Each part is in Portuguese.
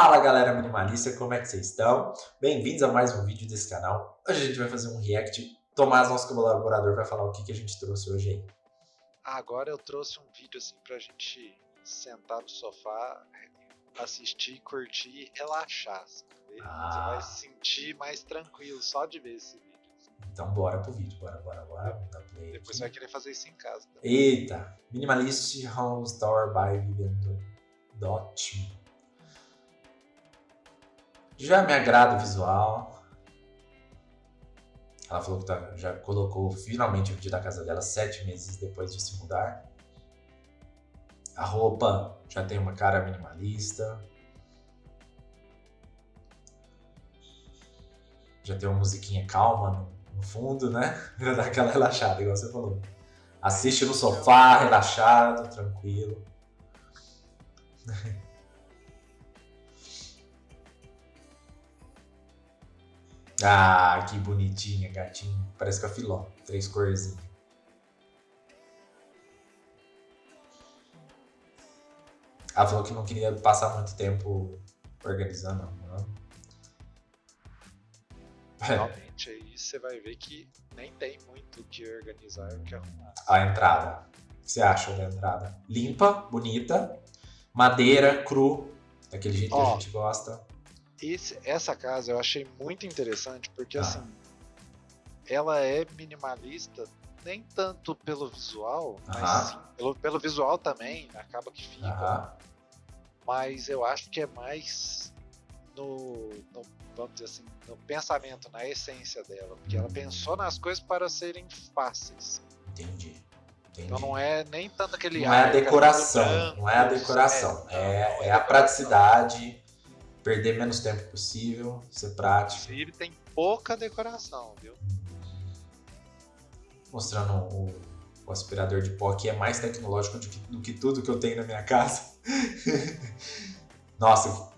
Fala galera minimalista, como é que vocês estão? Bem-vindos a mais um vídeo desse canal. Hoje a gente vai fazer um react. Tomás, nosso colaborador, vai falar o que, que a gente trouxe hoje aí. Agora eu trouxe um vídeo assim pra gente sentar no sofá, assistir, curtir e relaxar. Ah. Você vai se sentir mais tranquilo só de ver esse vídeo. Então bora pro vídeo, bora, bora, bora. Depois você vai querer fazer isso em casa. Também. Eita! Minimalist Home Store by Vivian Dot. Já me agrada o visual. Ela falou que tá, já colocou finalmente o vídeo da casa dela sete meses depois de se mudar. A roupa já tem uma cara minimalista. Já tem uma musiquinha calma no, no fundo, né? Pra dar aquela relaxada, igual você falou. Assiste no sofá, relaxado, tranquilo. Ah, que bonitinha, gatinho. Parece com a filó. Três cores. Ela falou que não queria passar muito tempo organizando. Não. Realmente, aí você vai ver que nem tem muito que organizar o que arrumar. A entrada. O que você acha da entrada? Limpa, bonita, madeira, cru, daquele jeito que a gente gosta esse, essa casa eu achei muito interessante porque ah. assim ela é minimalista nem tanto pelo visual, mas sim, pelo, pelo visual também acaba que fica. Mas eu acho que é mais no, no, vamos dizer assim, no pensamento, na essência dela, porque ela pensou nas coisas para serem fáceis. Entendi. Entendi. Então não é nem tanto aquele. Não é a decoração, branco, não é a decoração, é, é, é, a praticidade perder menos tempo possível, ser prático. Inclusive tem pouca decoração, viu? Mostrando o, o aspirador de pó que é mais tecnológico do que, do que tudo que eu tenho na minha casa. Nossa,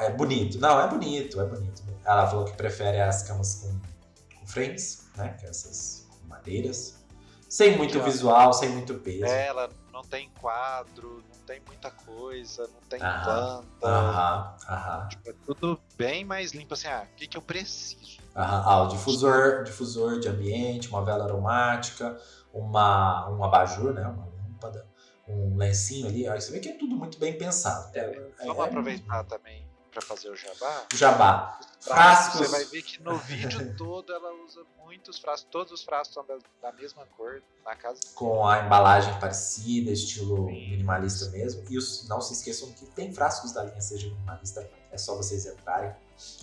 é bonito. Não, é bonito, é bonito. Ela falou que prefere as camas com, com frames, né? Que é essas madeiras. Sem muito visual, sem muito peso. É, ela não tem quadro, tem muita coisa, não tem aham, planta. Aham, aham. Tipo, é tudo bem mais limpo, assim, ah, o que, que eu preciso? Aham. Ah, o difusor, difusor de ambiente, uma vela aromática, uma, um abajur, né, uma lâmpada, um lencinho ali, aí você vê que é tudo muito bem pensado. É, vamos é, aproveitar é... também para fazer o jabá. Jabá. Frascos. Você vai ver que no vídeo todo ela usa muitos frascos, todos os frascos são da, da mesma cor na casa. Com a embalagem parecida, estilo Sim. minimalista mesmo. E os, não se esqueçam que tem frascos da linha Seja Minimalista, é só vocês entrarem.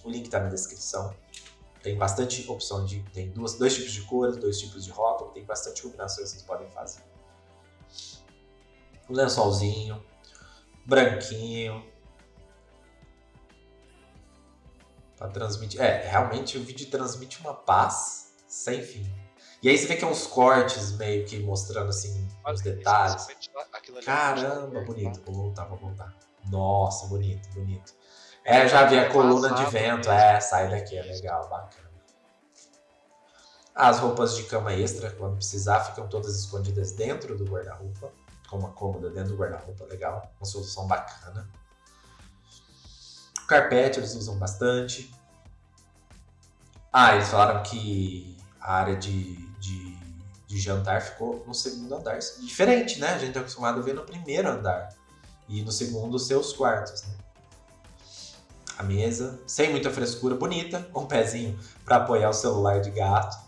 O link está na descrição. Tem bastante opção de. Tem duas, dois tipos de cores, dois tipos de rótulo, tem bastante combinações que vocês podem fazer. O lençolzinho, branquinho, Pra transmitir. É, realmente o vídeo transmite uma paz sem fim. E aí você vê que é uns cortes meio que mostrando assim os detalhes. Caramba, bonito. Vou voltar, vou voltar. Nossa, bonito, bonito. É, já vi a coluna de vento. É, sai daqui, é legal, bacana. As roupas de cama extra, quando precisar, ficam todas escondidas dentro do guarda-roupa. Com uma cômoda dentro do guarda-roupa, legal. Uma solução bacana. Carpete eles usam bastante. Ah, eles falaram que a área de, de, de jantar ficou no segundo andar. Diferente, né? A gente é acostumado a ver no primeiro andar. E no segundo, seus quartos, né? A mesa, sem muita frescura, bonita, com um pezinho para apoiar o celular de gato.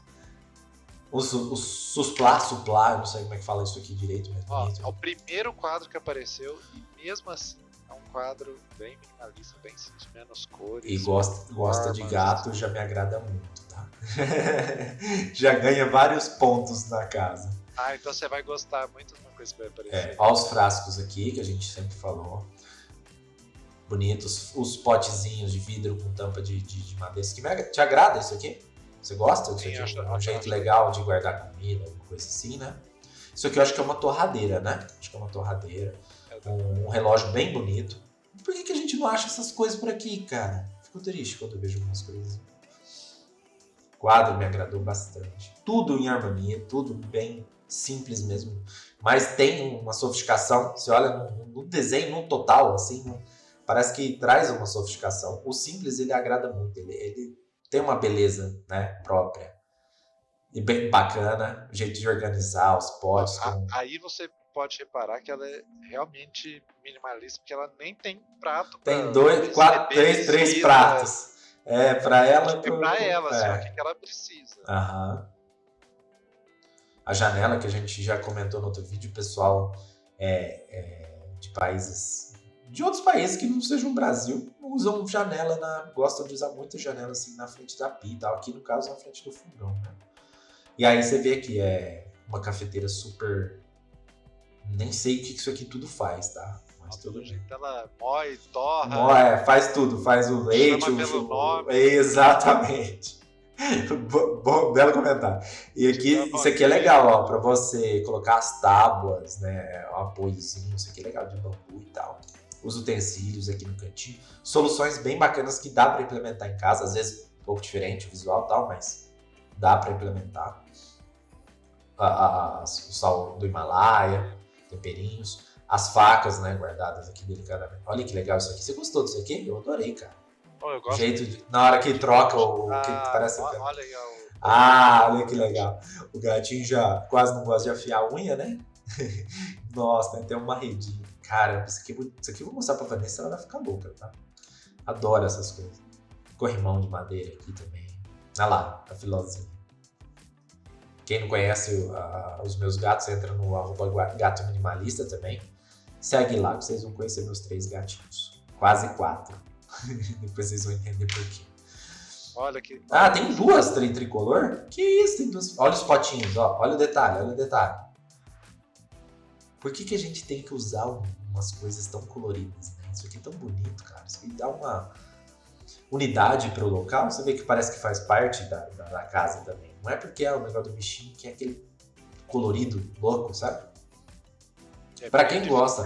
O, o suplá, suplá, eu não sei como é que fala isso aqui direito. Mas Ó, é o primeiro quadro que apareceu e mesmo assim é um quadro bem minimalista, bem simples, menos cores. E gosta, gosta de gato, já me agrada muito, tá? já ganha vários pontos na casa. Ah, então você vai gostar muito de uma coisa que vai aparecer. É, olha os frascos aqui, que a gente sempre falou. Bonitos. Os potezinhos de vidro com tampa de, de, de madeira. Que me, te agrada isso aqui? Você gosta disso aqui? Acho, é um jeito legal de guardar comida, alguma coisa assim, né? Isso aqui eu acho que é uma torradeira, né? Acho que é uma torradeira um, um relógio bem bonito. Por que, que a gente não acha essas coisas por aqui, cara? Fico triste quando eu vejo algumas coisas. O quadro me agradou bastante. Tudo em harmonia, tudo bem simples mesmo. Mas tem uma sofisticação. Você olha no, no desenho, no total, assim, parece que traz uma sofisticação. O simples ele agrada muito, ele, ele tem uma beleza né, própria. E bem bacana, o jeito de organizar os potes. Aí você pode reparar que ela é realmente minimalista, porque ela nem tem prato. Tem dois, quatro, três, três pratos. É, pra ela. Pro, pra ela, é. só que ela precisa. Aham. A janela que a gente já comentou no outro vídeo, pessoal é, é, de países. De outros países que não sejam o Brasil, usam janela na. gostam de usar muita janela assim na frente da pia e tal. Aqui no caso na frente do fogão, né? E aí você vê que é uma cafeteira super. Nem sei o que isso aqui tudo faz, tá? Mas tudo bem. Ela moe, torra. Moe, é, faz tudo, faz o leite, chama o, pelo nome. Exatamente. Bom, belo comentário. E aqui, isso aqui é legal, ó, para você colocar as tábuas, né, o apoiozinho, isso aqui é legal de bambu e tal. Os utensílios aqui no cantinho. Soluções bem bacanas que dá para implementar em casa, às vezes um pouco diferente o visual e tal, mas dá para implementar. A, a, a, o sal do Himalaia, temperinhos, as facas, né, guardadas aqui delicadamente. Olha que legal isso aqui. Você gostou disso aqui? Eu adorei, cara. Oh, eu gosto. Jeito de, na hora que troca o ah, que parece. Olha, olha aí, ó. Ah, olha que legal. O gatinho já quase não gosta de afiar a unha, né? Nossa, tem uma redinha. Cara, isso aqui, isso aqui eu vou mostrar pra Vanessa, ela vai ficar louca, tá? Adoro essas coisas. Corrimão de madeira aqui também. Olha lá, a filozinha. Quem não conhece os meus gatos, entra no arroba gato minimalista também. Segue lá que vocês vão conhecer meus três gatinhos. Quase quatro. Depois vocês vão entender por quê. Olha que. Ah, tem duas tri tricolor? Que isso, tem duas. Olha os potinhos, ó. Olha o detalhe, olha o detalhe. Por que, que a gente tem que usar umas coisas tão coloridas, né? Isso aqui é tão bonito, cara. Isso aqui dá uma unidade para o local. Você vê que parece que faz parte da, da, da casa também. Não é porque é o negócio do bichinho que é aquele colorido louco, sabe? É para quem gosta.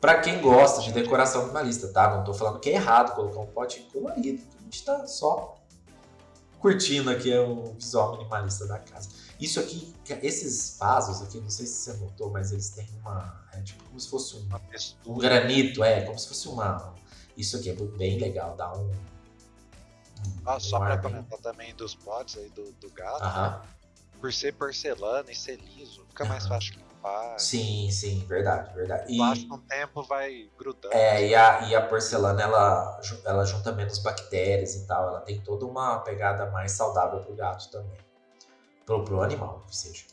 Para quem gosta de decoração minimalista, tá? Não tô falando que é errado colocar um pote colorido. A gente tá só curtindo aqui o visual minimalista da casa. Isso aqui, esses vasos aqui, não sei se você notou, mas eles têm uma. É tipo como se fosse um, um granito, é, como se fosse uma. Isso aqui é bem legal, dá um. Um ah, só para comentar também dos potes aí do, do gato. Né? Por ser porcelana e ser liso, fica mais fácil limpar. Sim, sim, verdade, verdade. E, Passa um tempo vai grudando. É, e a, e a porcelana ela, ela junta menos bactérias e tal. Ela tem toda uma pegada mais saudável pro gato também. Pro, pro animal, que seja.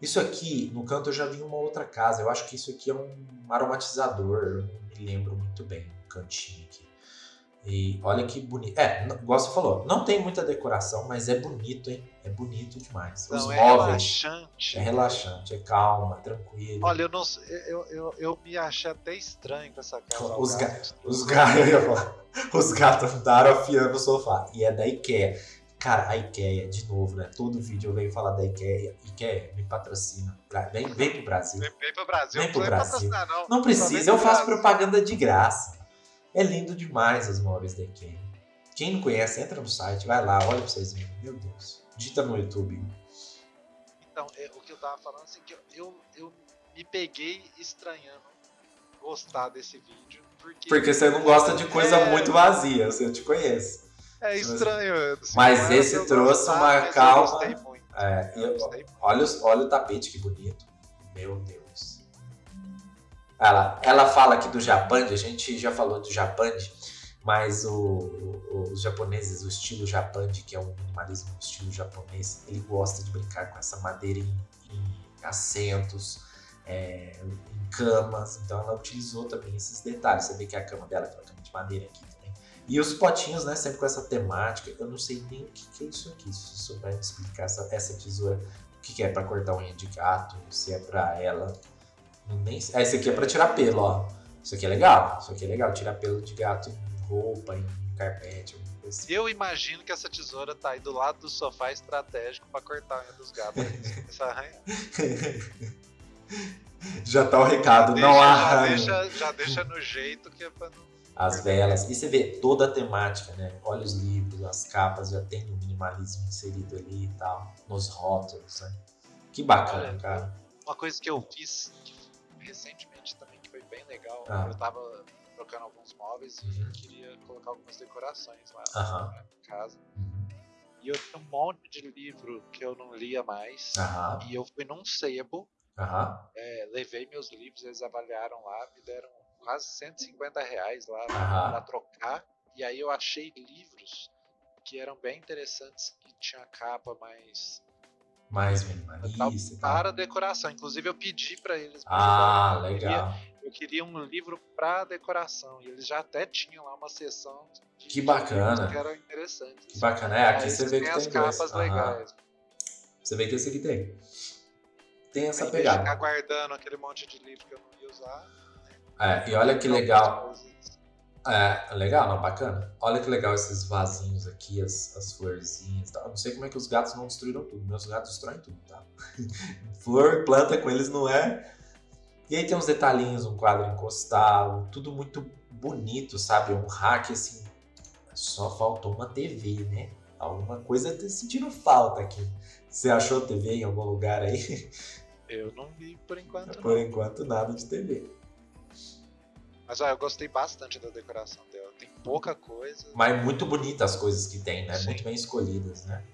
Isso aqui, no canto eu já vi uma outra casa. Eu acho que isso aqui é um aromatizador. Eu não me lembro muito bem o cantinho aqui. E olha que bonito. É, igual você falou, não tem muita decoração, mas é bonito, hein? É bonito demais. Os não, é relaxante. É relaxante, é calma, tranquilo. Olha, eu não eu, eu, eu me achei até estranho com essa casa. Os, ga os, ga os gatos andaram afiando o sofá. E é da IKEA. Cara, a IKEA, de novo, né? Todo vídeo eu venho falar da IKEA. IKEA, me patrocina. Vem, vem pro Brasil. Vem, vem pro Brasil. Vem pro Brasil. Não, não precisa, eu faço propaganda de graça. É lindo demais as móveis da IKEA. Quem não conhece, entra no site, vai lá, olha pra vocês verem. Meu Deus. Digita no YouTube. Então, é, o que eu tava falando assim, que eu, eu, eu me peguei estranhando gostar desse vídeo. Porque, porque você não gosta de coisa é... muito vazia, eu te conheço. É estranho. Assim, mas esse trouxe gostar, uma calma. É, eu, olha, olha o tapete que bonito. Meu Deus. Ela, ela fala aqui do Japão, a gente já falou do Japão, mas o, o, os japoneses, o estilo Japão, que é um minimalismo estilo japonês, ele gosta de brincar com essa madeira em, em assentos, é, em camas, então ela utilizou também esses detalhes. Você vê que a cama dela é uma cama de madeira aqui também. E os potinhos, né, sempre com essa temática. Eu não sei nem o que, que é isso aqui, se souber explicar essa, essa tesoura, o que, que é para cortar unha de gato, se é para ela nem... Ah, esse aqui é pra tirar pelo, ó. Isso aqui é legal. Isso aqui é legal. Tirar pelo de gato em roupa, em carpete. Assim. Eu imagino que essa tesoura tá aí do lado do sofá estratégico para cortar a unha dos gatos. já tá o recado, deixa, não arranha. Já deixa, já deixa no jeito que é pra não. As velas. E você vê toda a temática, né? Olha os livros, as capas, já tem o minimalismo inserido ali e tal. Nos rótulos, né? Que bacana, Olha, cara. Uma coisa que eu fiz recentemente também, que foi bem legal. Ah. Eu tava trocando alguns móveis e Uhum. queria colocar algumas decorações lá Aham. na casa. Uhum. E eu tinha um monte de livro que eu não lia mais. Aham. E eu fui num sebo, é, levei meus livros, eles avaliaram lá, me deram quase 150 reais lá pra trocar. E aí eu achei livros que eram bem interessantes, que tinha capa mais Mais tal, minimalista e tal. para decoração. Inclusive eu pedi pra eles Ah, ajudarem. Eu queria- legal. Eu queria um livro pra decoração. E eles já até tinham lá uma seção de Que bacana. que eram interessantes. Que bacana. É, aqui Aí você vê que as tem dois. capas Aham. legais. Você vê que esse aqui tem. Tem essa vez de ficar pegada. guardando aquele monte de livro que eu não ia usar. É, e olha que algumas legal. É, legal, não, bacana. Olha que legal esses vasinhos aqui, as, as florzinhas e tal. Eu não sei como é que os gatos não destruíram tudo. Meus gatos destroem tudo, tá? Flor, planta com eles não é. E aí tem uns detalhinhos, um quadro encostado, tudo muito bonito, sabe? Um hack assim. Só faltou uma TV, né? Alguma coisa tá sentindo falta aqui. Você achou TV em algum lugar aí? Eu não vi por enquanto, Por não. enquanto, nada de TV. Mas ó, eu gostei bastante da decoração dela. Tem pouca coisa. Mas muito bonitas as coisas que tem, né? Sim. Muito bem escolhidas, né?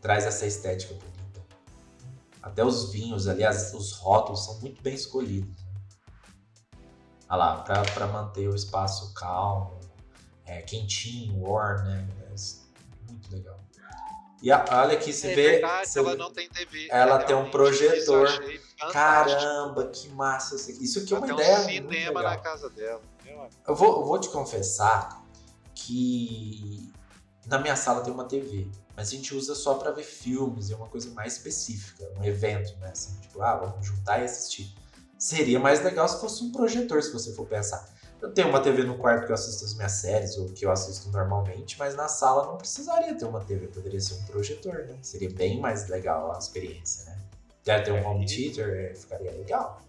Traz essa estética bonita. Até os vinhos ali, as- os rótulos são muito bem escolhidos. Olha lá, pra, pra manter o espaço calmo, é, quentinho, warm, né? É muito legal. E a- olha aqui, você é vê. verdade, ela vê- não tem TV. ela tem um projetor. Caramba, que massa isso aqui. É Ela uma tem ideia. um muito cinema legal. na casa dela. Amigo. Eu vou, eu vou te confessar que na minha sala tem uma TV, mas a gente usa só pra ver filmes, é uma coisa mais específica, um evento, né? Assim, tipo, ah, vamos juntar e assistir. Seria mais legal se fosse um projetor, se você for pensar. Eu tenho uma TV no quarto que eu assisto as minhas séries, ou que eu assisto normalmente, mas na sala não precisaria ter uma TV, poderia ser um projetor, né? Seria bem mais legal a experiência, né? Quer ter um home theater, é, ficaria legal.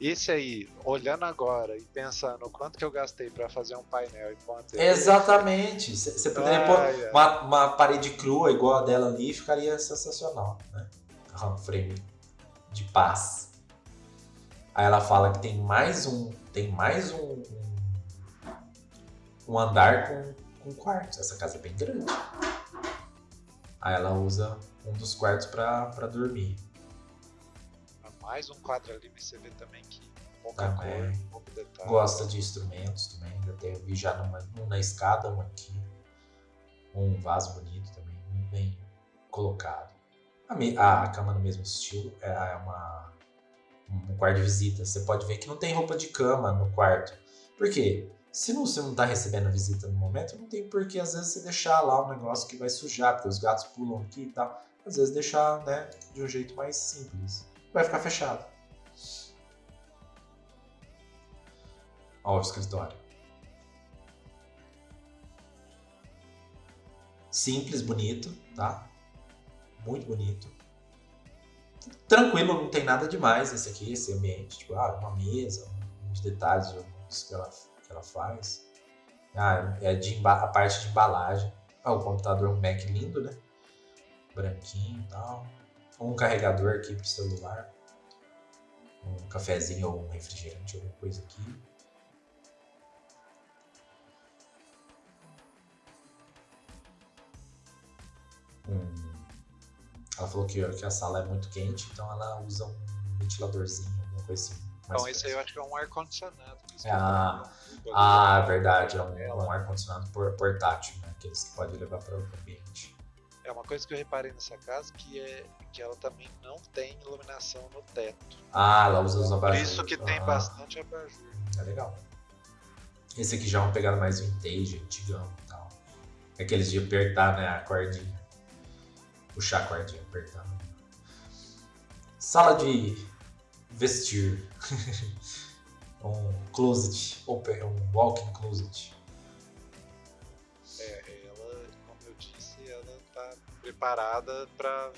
Esse aí, olhando agora e pensando o quanto que eu gastei pra fazer um painel e pôr uma TV. Exatamente. Você poderia pôr Ai, ai. uma, uma parede crua igual a dela ali ficaria sensacional, né? Um frame de paz. Aí ela fala que tem mais um, tem mais um, um, andar com, com quartos. Essa casa é bem grande. Aí ela usa um dos quartos pra pra dormir. Mais um quadro ali, mas você vê também que pouca Também. cor, pouco detalhe. Gosta de instrumentos também. Tem, vi já numa, um na escada, um aqui. Um vaso bonito também, bem colocado. A, a cama no mesmo estilo é é uma, um quarto de visita. Você pode ver que não tem roupa de cama no quarto. Por quê? Se não- você não está recebendo visita no momento, não tem por que às vezes você deixar lá um negócio que vai sujar, porque os gatos pulam aqui e tal. Às vezes deixar né, de um jeito mais simples. Vai ficar fechado. Ó, o escritório. Simples, bonito, tá? Muito bonito. Tranquilo, não tem nada demais esse aqui, esse ambiente. Tipo, ah, uma mesa, uns detalhes uns que, ela, que ela faz. Ah, é de a parte de embalagem. Ah, o computador, um Mac lindo, né? Branquinho e tal. Um carregador aqui pro celular. Um cafezinho ou um refrigerante, alguma coisa aqui. Ela falou que, que a sala é muito quente, então ela usa um ventiladorzinho, alguma coisa assim. Então esse aí eu acho que é um ar-condicionado. por Ah, eu tô- Ah, é verdade, é um, é um ar-condicionado por- portátil, né? Aqueles que pode levar para outro ambiente. É uma coisa que eu reparei nessa casa que é que ela também não tem iluminação no teto. Ah, ela usa os Por abajures. isso que tem Ah, bastante abajur. É legal. Esse aqui já é uma pegada mais vintage, antigão e tal. Aqueles de apertar, né, a cordinha. Puxar a cordinha, apertar. Sala de vestir. um closet, open, um walk-in closet. É, ela, como eu disse, ela tá preparada pra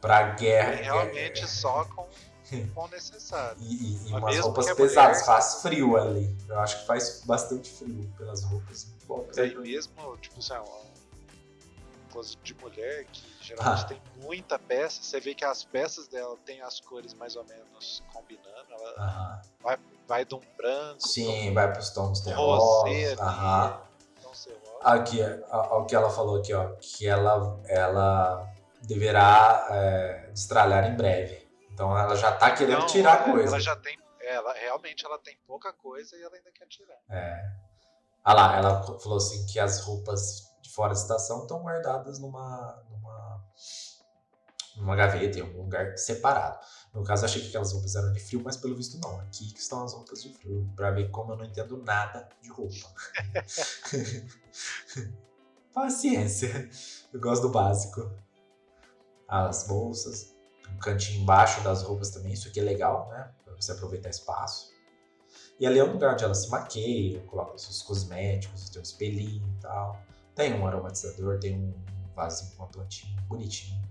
Pra guerra. realmente guerra. só com, o necessário. E, e- e Mas umas roupas pesadas, mulher- faz frio ali. Eu acho que faz bastante frio pelas roupas. Bom, E aí mesmo, tipo assim, ó, closet de mulher, que geralmente ah. tem muita peça. Você vê que as peças dela tem as cores mais ou menos combinando. Ela vai, vai de um branco. Sim, um vai para os tons terrosos. Aham. Aqui, o que ela falou aqui, ó, que ela, ela deverá é, destralhar em breve. Então ela já tá querendo Não, tirar ela, coisa. Ela já tem, ela realmente ela tem pouca coisa e ela ainda quer tirar. É. Ah lá, ela falou assim que as roupas de fora da estação estão guardadas numa, numa, numa gaveta, em algum lugar separado. No caso, achei que aquelas roupas eram de frio, mas pelo visto não. Aqui que estão as roupas de frio, para ver como eu não entendo nada de roupa. Paciência. Eu gosto do básico. As bolsas, um cantinho embaixo das roupas também, isso aqui é legal, né? Pra você aproveitar espaço. E ali é um lugar onde ela se maqueia, coloca os seus cosméticos, tem um espelhinho e tal. Tem um aromatizador, tem um vasinho com uma plantinha bonitinho.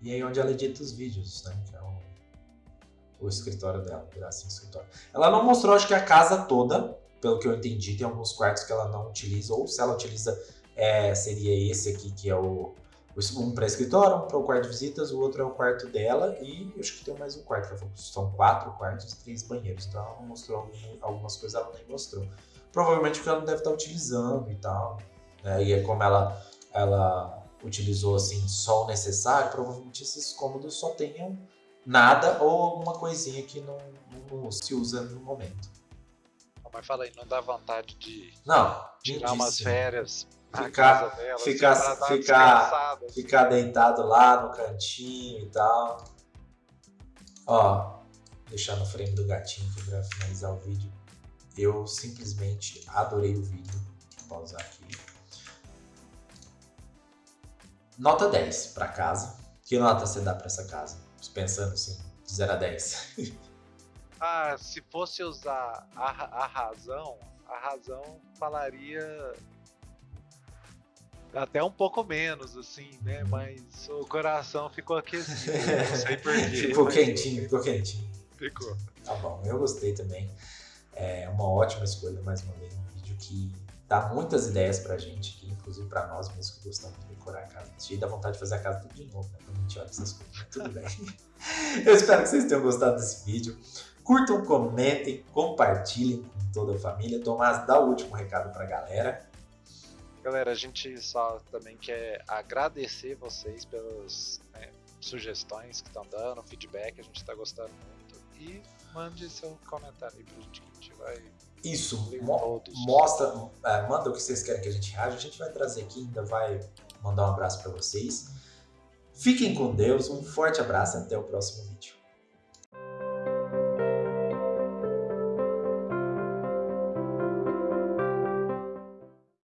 E aí onde ela edita os vídeos, né? Que é o, o escritório dela, assim, escritório. Ela não mostrou, acho que a casa toda, pelo que eu entendi, tem alguns quartos que ela não utiliza, ou se ela utiliza, é, seria esse aqui, que é o um para escritório, um para o quarto de visitas, o outro é o quarto dela e acho que tem mais um quarto. São quatro quartos e três banheiros. Então ela mostrou algumas coisas, ela nem mostrou. Provavelmente porque ela não deve estar utilizando e tal. Né? E é como ela, ela utilizou assim só o necessário, provavelmente esses cômodos só tenham nada ou alguma coisinha que não, não se usa no momento. Mas fala aí, não dá vontade de não, tirar umas férias ficar, dela, ficar, assim, ficar, ficar deitado lá no cantinho e tal. Ó, deixar no frame do gatinho aqui pra finalizar o vídeo. Eu simplesmente adorei o vídeo. Vou pausar aqui. Nota 10 para casa. Que nota você dá para essa casa? Pensando assim, de 0 a 10. ah, se fosse usar a, a razão, a razão falaria até um pouco menos, assim, né? Mas o coração ficou aquecido, não sei porquê. ficou quentinho, ficou quentinho. Ficou. Tá bom, eu gostei também. É uma ótima escolha, mais uma vez, um vídeo que dá muitas ideias pra gente, que inclusive pra nós mesmos que gostamos de decorar a casa. Cheio da vontade de fazer a casa tudo de novo, né? Quando a gente olha essas coisas, tudo bem. eu espero que vocês tenham gostado desse vídeo. Curtam, comentem, compartilhem com toda a família. Tomás, dá o último recado pra galera. Galera, a gente só também quer agradecer vocês pelas né, sugestões que estão dando, feedback, a gente está gostando muito. E mande seu comentário aí pra gente que a gente vai. Isso, mo mostra, é, manda o que vocês querem que a gente reaja, a gente vai trazer aqui, ainda vai mandar um abraço para vocês. Fiquem com Deus, um forte abraço e até o próximo vídeo.